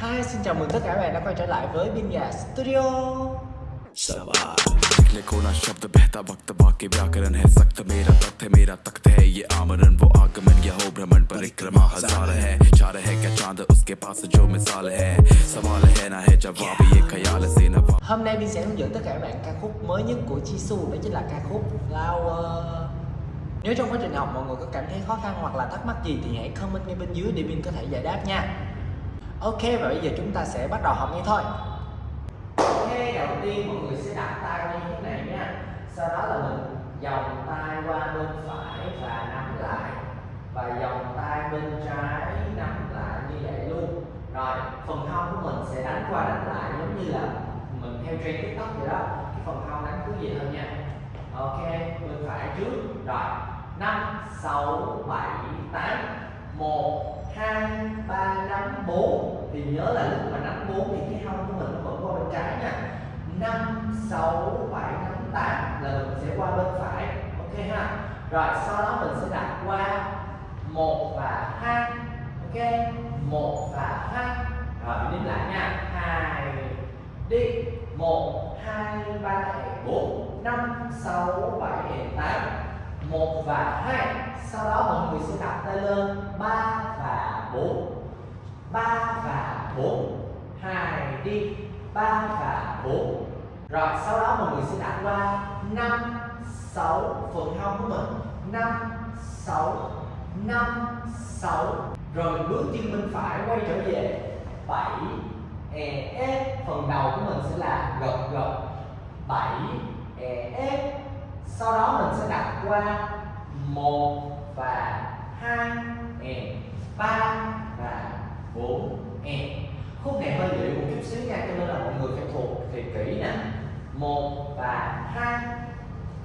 Hi, xin chào mừng tất cả các bạn đã quay trở lại với Bin Gà Studio निकले कोना शब्द बहता वक्त बाकी व्याकरण है सख्त मेरा तख्त है मेरा तख्त है ये आमरण वो आगमन या हो भ्रमण परिक्रमा हजार है चार है क्या चांद उसके पास जो मिसाल है सवाल है ना है जवाब ये ख्याल से नवा Hôm nay Bin sẽ hướng dẫn tất cả các bạn ca khúc mới nhất của Jisoo Đó chính là ca khúc Flower Nếu trong quá trình học mọi người có cảm thấy khó khăn hoặc là thắc mắc gì thì hãy comment ngay bên dưới để Bin có thể giải đáp nha Ok và bây giờ chúng ta sẽ bắt đầu học ngay thôi. Ok, đầu tiên mọi người sẽ đặt tay qua như thế này nha. Sau đó là mình dòng tay qua bên phải và nắm lại. Và dòng tay bên trái nắm lại như vậy luôn. Rồi, phần hông của mình sẽ đánh qua đánh lại giống như là mình theo trend tiktok vậy đó. Cái phần hông đánh cứ vậy thôi nha. Ok, bên phải trước. Rồi, 5, 6, 7, 8 1, 2, 3, 5, 4 thì nhớ là lúc mà nắm 4 thì cái hông của mình nó vẫn qua bên trái nha. 5, 6, 7, 8 8 là mình sẽ qua bên phải Ok ha? Rồi sau đó mình sẽ đặt qua 1 và 2 Ok? 1 và 2 Rồi đếm lại nha. 2 Đi. 1, 2, 3, 4 5, 6, 7, 8 1 và 2 Sau đó mọi người sẽ đặt tay lên 3 và 4 3 và 4 2 đi. 3 và 4 Rồi, sau đó mọi người sẽ đặt qua 5 6 phần hông của mình. 5 6 5 6 Rồi, bước chân bên phải quay trở về. 7 e ép. Phần đầu của mình sẽ là gật gật 7 e ép. Sau đó mình sẽ đặt qua 1 và 2 e 3 và 4 e. Khúc này hơi dễ một chút xíu nha, cho nên là mọi người phải thuộc thì kỹ nè. 1 và 2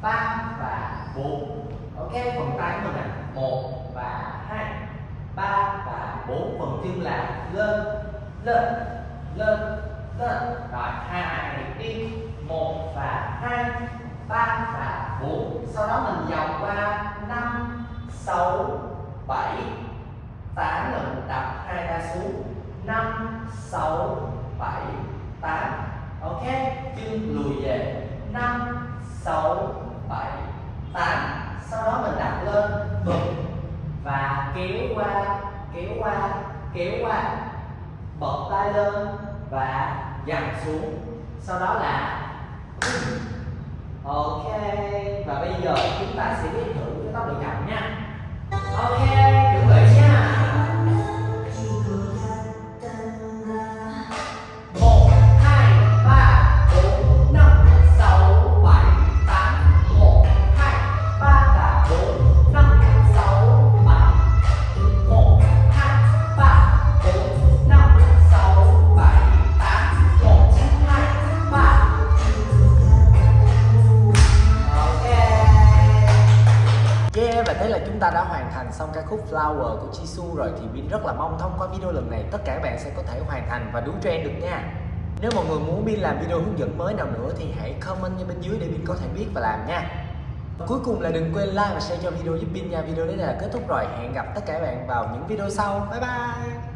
3 và 4 ok, phần tay của mình nè. 1 và 2 3 và 4 phần chân là lên lên lên lên. Rồi, hai đi. 1 và 2 3 và 4 sau đó mình vòng qua 5 6 7 8 lần mình đập hai ta xuống 5 6 7 8 ok? Chân lùi về. 5 6 7 8 sau đó mình đặt lên bật và kéo qua kéo qua kéo qua. Bật tay lên và dằn xuống. Sau đó là ok. Và bây giờ chúng ta sẽ biết thử cái tốc độ chậm nha. Ok. Và thế là chúng ta đã hoàn thành xong ca khúc Flower của Jisoo rồi, thì Bin rất là mong thông qua video lần này, tất cả các bạn sẽ có thể hoàn thành và đúng trend được nha. Nếu mọi người muốn Bin làm video hướng dẫn mới nào nữa thì hãy comment bên dưới để Bin có thể biết và làm nha. Cuối cùng là đừng quên like và share cho video giúp Bin nha. Video đến đây là kết thúc rồi. Hẹn gặp tất cả các bạn vào những video sau. Bye bye.